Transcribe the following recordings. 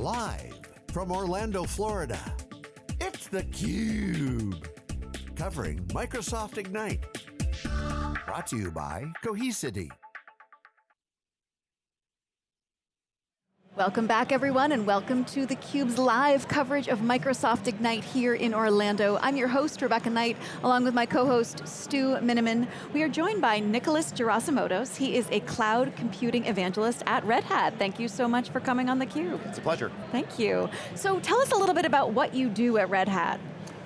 Live from Orlando, Florida, it's theCUBE. Covering Microsoft Ignite. Brought to you by Cohesity. Welcome back everyone and welcome to theCUBE's live coverage of Microsoft Ignite here in Orlando. I'm your host, Rebecca Knight, along with my co-host, Stu Miniman. We are joined by Nicholas Gerasimatos. He is a cloud computing evangelist at Red Hat. Thank you so much for coming on theCUBE. It's a pleasure. Thank you. So tell us a little bit about what you do at Red Hat.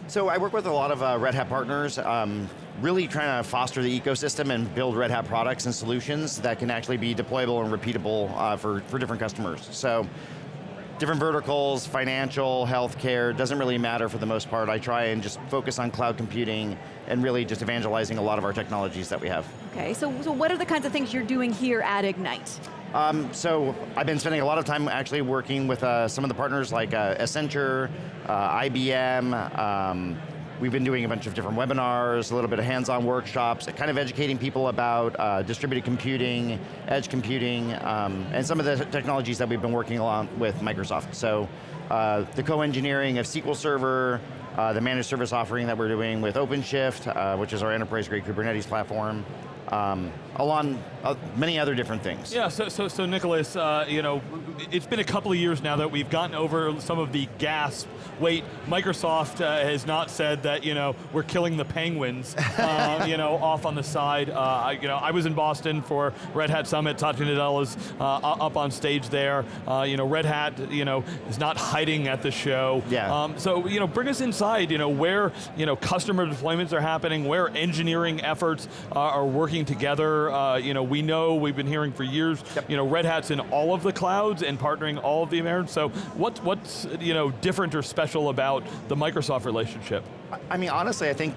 So I work with a lot of uh, Red Hat partners, um, really trying to foster the ecosystem and build Red Hat products and solutions that can actually be deployable and repeatable uh, for, for different customers. So different verticals, financial, healthcare, doesn't really matter for the most part. I try and just focus on cloud computing and really just evangelizing a lot of our technologies that we have. Okay, so, so what are the kinds of things you're doing here at Ignite? Um, so I've been spending a lot of time actually working with uh, some of the partners like uh, Accenture, uh, IBM, um, We've been doing a bunch of different webinars, a little bit of hands-on workshops, kind of educating people about uh, distributed computing, edge computing, um, and some of the technologies that we've been working along with Microsoft. So uh, the co-engineering of SQL Server, uh, the managed service offering that we're doing with OpenShift, uh, which is our enterprise-grade Kubernetes platform, um, along uh, many other different things. Yeah, so, so, so Nicholas, uh, you know, it's been a couple of years now that we've gotten over some of the gasp. Wait, Microsoft uh, has not said that, you know, we're killing the penguins, uh, you know, off on the side. Uh, I, you know, I was in Boston for Red Hat Summit, Satya Nadella's uh, up on stage there. you know, Red Hat, you know, is not hiding at the show. Yeah. Um, so, you know, bring us inside, you know, where, you know, customer deployments are happening, where engineering efforts are working together. you know, we know, we've been hearing for years, yep. you know, Red Hat's in all of the clouds and partnering all of the Americans, so what, what's you know, different or special about the Microsoft relationship? I mean, honestly, I think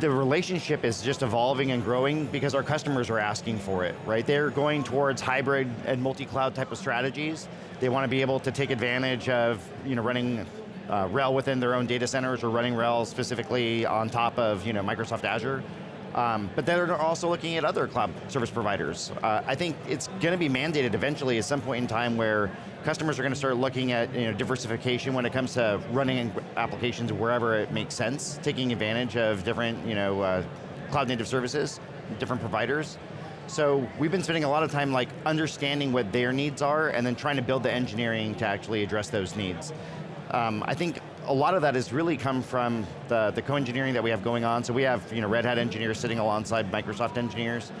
the relationship is just evolving and growing because our customers are asking for it, right? They're going towards hybrid and multi-cloud type of strategies. They want to be able to take advantage of you know, running uh, RHEL within their own data centers or running RHEL specifically on top of you know, Microsoft Azure. Um, but they're also looking at other cloud service providers. Uh, I think it's going to be mandated eventually at some point in time where customers are going to start looking at you know, diversification when it comes to running applications wherever it makes sense, taking advantage of different you know, uh, cloud native services, different providers. So we've been spending a lot of time like understanding what their needs are and then trying to build the engineering to actually address those needs. Um, I think a lot of that has really come from the, the co-engineering that we have going on. So we have you know, Red Hat engineers sitting alongside Microsoft engineers,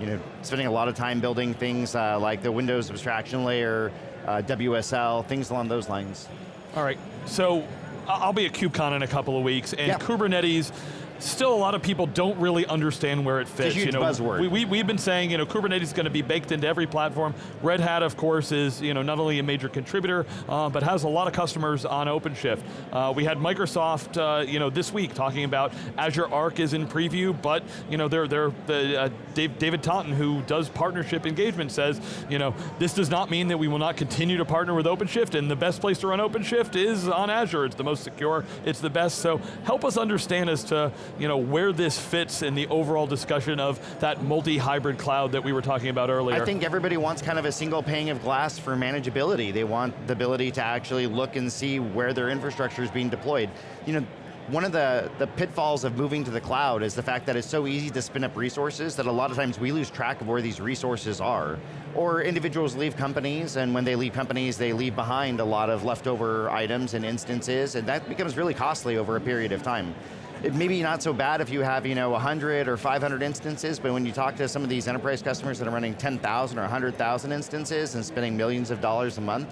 you know, spending a lot of time building things uh, like the Windows abstraction layer, uh, WSL, things along those lines. All right, so I'll be at KubeCon in a couple of weeks, and Kubernetes, still a lot of people don't really understand where it fits. It's a huge you know, buzzword. We, we, we've been saying, you know, Kubernetes is going to be baked into every platform. Red Hat, of course, is you know, not only a major contributor, uh, but has a lot of customers on OpenShift. Uh, we had Microsoft, uh, you know, this week talking about Azure Arc is in preview, but you know, they're, they're, the, uh, Dave, David Taunton, who does partnership engagement, says, you know, this does not mean that we will not continue to partner with OpenShift, and the best place to run OpenShift is on Azure. It's the most secure, it's the best, so help us understand as to you know, where this fits in the overall discussion of that multi-hybrid cloud that we were talking about earlier. I think everybody wants kind of a single pane of glass for manageability. They want the ability to actually look and see where their infrastructure is being deployed. You know, one of the, the pitfalls of moving to the cloud is the fact that it's so easy to spin up resources that a lot of times we lose track of where these resources are. Or individuals leave companies, and when they leave companies, they leave behind a lot of leftover items and instances, and that becomes really costly over a period of time it may be not so bad if you have you know 100 or 500 instances, but when you talk to some of these enterprise customers that are running 10,000 or 100,000 instances and spending millions of dollars a month,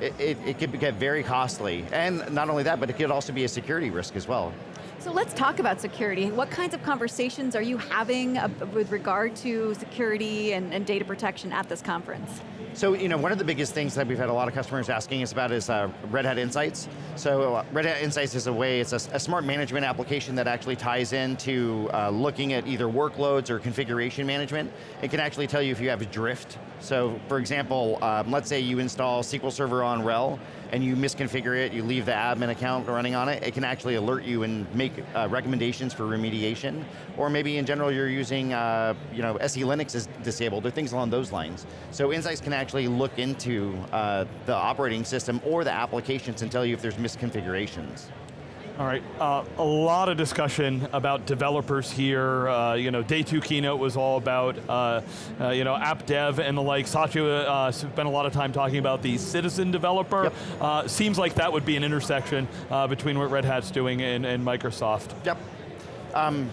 it, it, it could get very costly. And not only that, but it could also be a security risk as well. So let's talk about security. What kinds of conversations are you having with regard to security and, and data protection at this conference? So, you know, one of the biggest things that we've had a lot of customers asking us about is uh, Red Hat Insights. So, uh, Red Hat Insights is a way, it's a, a smart management application that actually ties into uh, looking at either workloads or configuration management. It can actually tell you if you have a drift. So, for example, um, let's say you install SQL Server on RHEL, and you misconfigure it, you leave the admin account running on it, it can actually alert you and make uh, recommendations for remediation. Or maybe in general you're using, uh, you know, SE Linux is disabled, or things along those lines. So Insights can actually look into uh, the operating system or the applications and tell you if there's misconfigurations. All right, uh, a lot of discussion about developers here. Uh, you know, day two keynote was all about, uh, uh you know, app dev and the like. Satya uh, spent a lot of time talking about the citizen developer. Yep. Uh, seems like that would be an intersection between what Red Hat's doing and, and Microsoft. Yep. Um,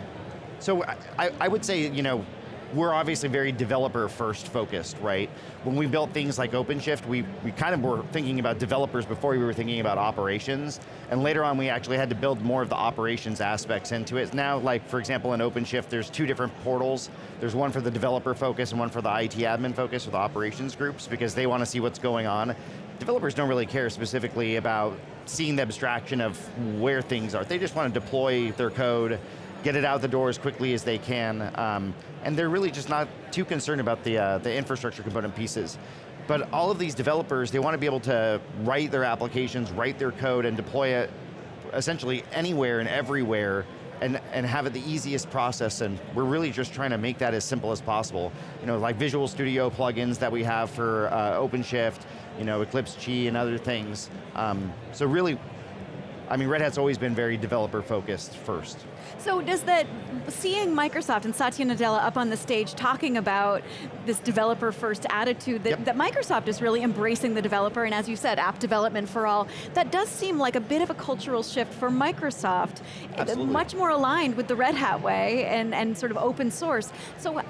so I, I would say, you know, we're obviously very developer first focused, right? When we built things like OpenShift, we, we kind of were thinking about developers before we were thinking about operations, and later on we actually had to build more of the operations aspects into it. Now, like for example in OpenShift, there's two different portals. There's one for the developer focus and one for the IT admin focus or the operations groups because they want to see what's going on. Developers don't really care specifically about seeing the abstraction of where things are. They just want to deploy their code, get it out the door as quickly as they can, um, and they're really just not too concerned about the, uh, the infrastructure component pieces. But all of these developers, they want to be able to write their applications, write their code, and deploy it essentially anywhere and everywhere, and, and have it the easiest process, and we're really just trying to make that as simple as possible. You know, like Visual Studio plugins that we have for uh, OpenShift, you know, Eclipse Che and other things. Um, so really, I mean, Red Hat's always been very developer focused first. So does that, seeing Microsoft and Satya Nadella up on the stage talking about this developer first attitude, that, yep. that Microsoft is really embracing the developer, and as you said, app development for all, that does seem like a bit of a cultural shift for Microsoft, Absolutely. much more aligned with the Red Hat way and, and sort of open source. So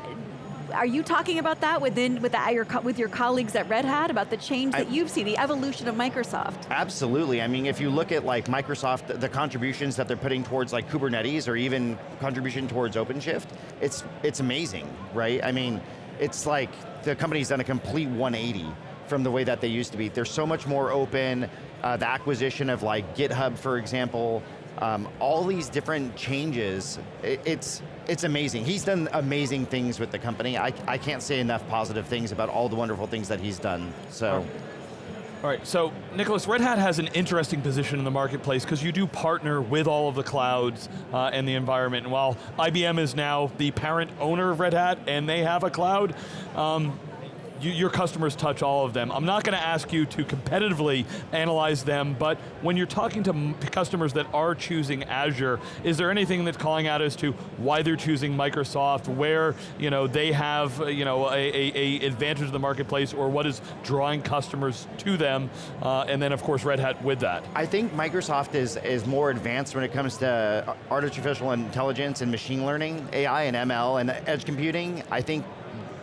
are you talking about that within with, the, your, with your colleagues at Red Hat about the change that I, you've seen, the evolution of Microsoft? Absolutely. I mean, if you look at like Microsoft, the contributions that they're putting towards like Kubernetes or even contribution towards OpenShift, it's it's amazing, right? I mean, it's like the company's done a complete 180 from the way that they used to be. They're so much more open. Uh, the acquisition of like GitHub, for example, um, all these different changes, it, it's it's amazing. He's done amazing things with the company. I, I can't say enough positive things about all the wonderful things that he's done, so. All right, so Nicholas, Red Hat has an interesting position in the marketplace because you do partner with all of the clouds uh, and the environment. And while IBM is now the parent owner of Red Hat and they have a cloud, um, you, your customers touch all of them. I'm not going to ask you to competitively analyze them, but when you're talking to customers that are choosing Azure, is there anything that's calling out as to why they're choosing Microsoft, where you know, they have you know, a, a, a advantage in the marketplace, or what is drawing customers to them, uh, and then of course Red Hat with that? I think Microsoft is, is more advanced when it comes to artificial intelligence and machine learning, AI and ML and edge computing. I think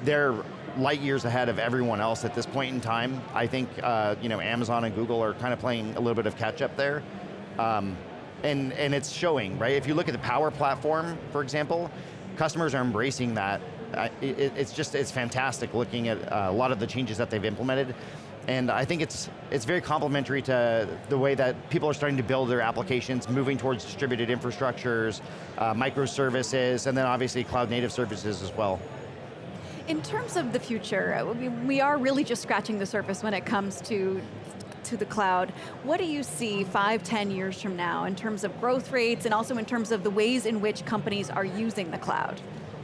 they're light years ahead of everyone else at this point in time. I think uh, you know, Amazon and Google are kind of playing a little bit of catch up there. Um, and, and it's showing, right? If you look at the Power Platform, for example, customers are embracing that. It, it's just, it's fantastic looking at uh, a lot of the changes that they've implemented. And I think it's, it's very complementary to the way that people are starting to build their applications, moving towards distributed infrastructures, uh, microservices, and then obviously cloud native services as well. In terms of the future, uh, we are really just scratching the surface when it comes to to the cloud. What do you see five, ten years from now in terms of growth rates and also in terms of the ways in which companies are using the cloud?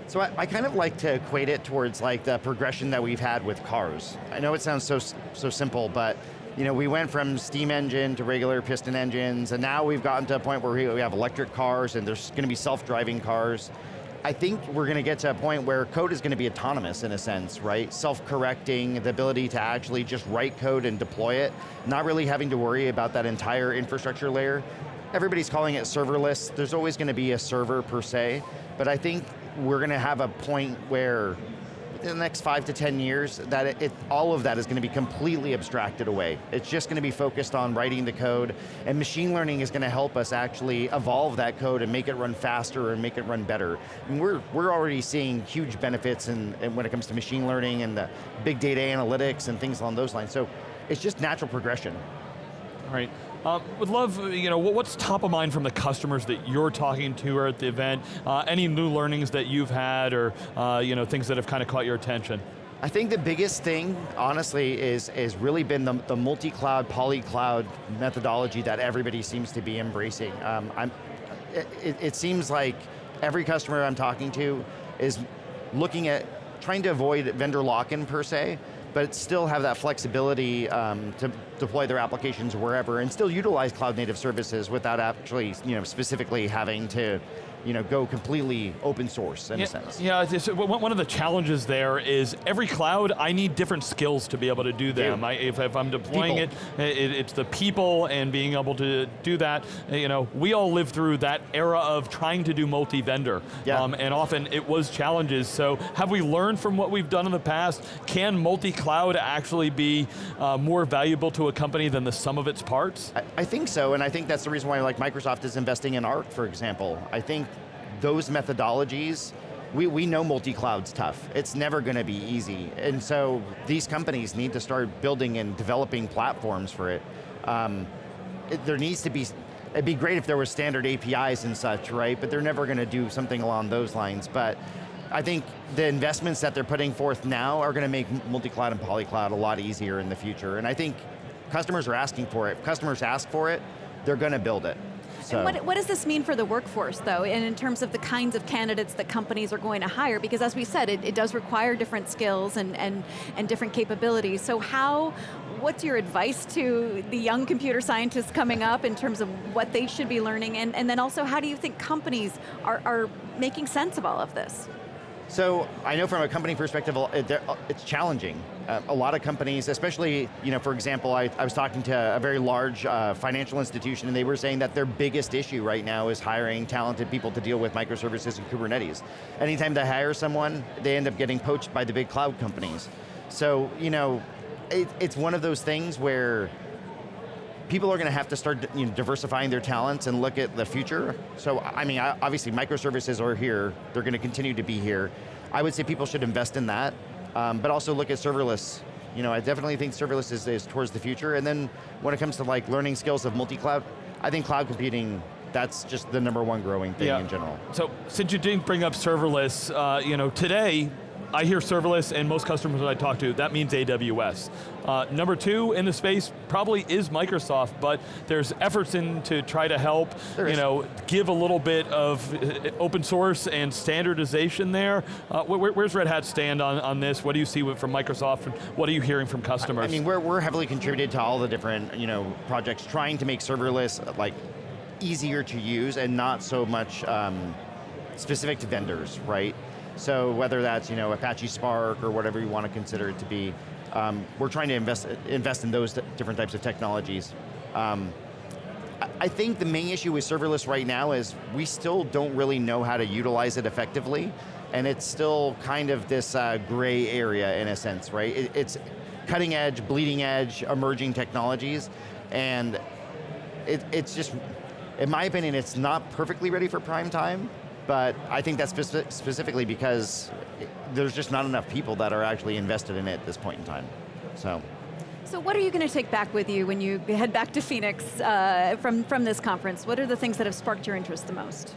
So I, I, kind of like to equate it towards like the progression that we've had with cars. I know it sounds so, so simple, but you know, we went from steam engine to regular piston engines, and now we've gotten to a point where we have electric cars and there's going to be self-driving cars. I think we're going to get to a point where code is going to be autonomous in a sense, right? Self-correcting, the ability to actually just write code and deploy it, not really having to worry about that entire infrastructure layer. Everybody's calling it serverless. There's always going to be a server per se, but I think we're going to have a point where in the next five to 10 years, that it, it, all of that is going to be completely abstracted away. It's just going to be focused on writing the code, and machine learning is going to help us actually evolve that code and make it run faster and make it run better. And we're, we're already seeing huge benefits in, in when it comes to machine learning and the big data analytics and things along those lines. So it's just natural progression. All right. Um, would love, you know, what's top of mind from the customers that you're talking to or at the event? Uh, any new learnings that you've had or, uh, you know, things that have kind of caught your attention? I think the biggest thing, honestly, is, is really been the, the multi-cloud, poly-cloud methodology that everybody seems to be embracing. Um, I'm, it, it seems like every customer I'm talking to is looking at, trying to avoid vendor lock-in per se, but still have that flexibility um, to deploy their applications wherever and still utilize cloud native services without actually you know, specifically having to you know, go completely open source in yeah, a sense. Yeah, it's, one of the challenges there is every cloud, I need different skills to be able to do them. I, if, if, I'm deploying it, it, it's the people and being able to do that. You know, we all lived through that era of trying to do multi-vendor. Yeah. Um, and often it was challenges. So have we learned from what we've done in the past? Can multi-cloud actually be uh, more valuable to a company than the sum of its parts? I, I think so, and I think that's the reason why like Microsoft is investing in Arc, for example. I think those methodologies, we, we know multi-cloud's tough. It's never going to be easy. And so these companies need to start building and developing platforms for it. Um, it there needs to be, it'd be great if there were standard APIs and such, right? But they're never going to do something along those lines. But I think the investments that they're putting forth now are going to make multi-cloud and poly-cloud a lot easier in the future. And I think customers are asking for it. If customers ask for it, they're going to build it. So. What, what, does this mean for the workforce though, and in terms of the kinds of candidates that companies are going to hire? Because as we said, it, it does require different skills and, and, and different capabilities. So how, what's your advice to the young computer scientists coming up in terms of what they should be learning, and, and then also how do you think companies are, are making sense of all of this? So I know from a company perspective, it's challenging. A lot of companies, especially, you know, for example, I, I was talking to a very large uh, financial institution and they were saying that their biggest issue right now is hiring talented people to deal with microservices and Kubernetes. Anytime they hire someone, they end up getting poached by the big cloud companies. So, you know, it, it's one of those things where people are going to have to start you know, diversifying their talents and look at the future. So, I mean, obviously microservices are here, they're going to continue to be here. I would say people should invest in that, um, but also look at serverless. You know, I definitely think serverless is, is towards the future, and then when it comes to like learning skills of multi-cloud, I think cloud computing that's just the number one growing thing yeah. in general. So, since you didn't bring up serverless, uh, you know, today, I hear serverless and most customers that I talk to, that means AWS. Uh, number two in the space probably is Microsoft, but there's efforts in to try to help, you know, give a little bit of uh, open source and standardization there. Uh, where, where's Red Hat stand on, on this? What do you see from Microsoft and what are you hearing from customers? I mean, we're, we're heavily contributed to all the different, you know, projects trying to make serverless like easier to use and not so much um, specific to vendors, right? So whether that's you know Apache Spark or whatever you want to consider it to be, um, we're trying to invest invest in those different types of technologies. Um, I think the main issue with serverless right now is we still don't really know how to utilize it effectively, and it's still kind of this uh, gray area in a sense, right? It, it's cutting edge, bleeding edge, emerging technologies, and it, it's just, in my opinion, it's not perfectly ready for prime time, but I think that's speci specifically because there's just not enough people that are actually invested in it at this point in time, so. So what are you going to take back with you when you head back to Phoenix uh, from, from this conference? What are the things that have sparked your interest the most?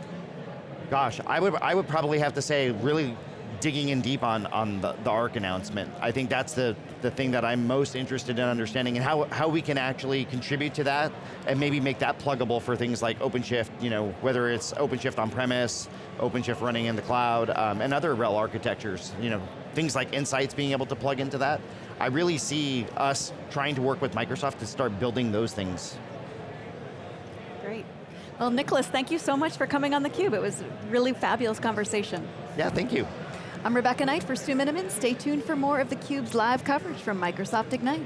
Gosh, I would, I would probably have to say really digging in deep on, on the, the ARC announcement. I think that's the, the thing that I'm most interested in understanding and how, how we can actually contribute to that and maybe make that pluggable for things like OpenShift, you know, whether it's OpenShift on-premise, OpenShift running in the cloud, um, and other RHEL architectures, you know, things like Insights being able to plug into that. I really see us trying to work with Microsoft to start building those things. Great. Well, Nicholas, thank you so much for coming on theCUBE. It was a really fabulous conversation. Yeah, thank you. I'm Rebecca Knight for Stu Miniman. Stay tuned for more of theCUBE's live coverage from Microsoft Ignite.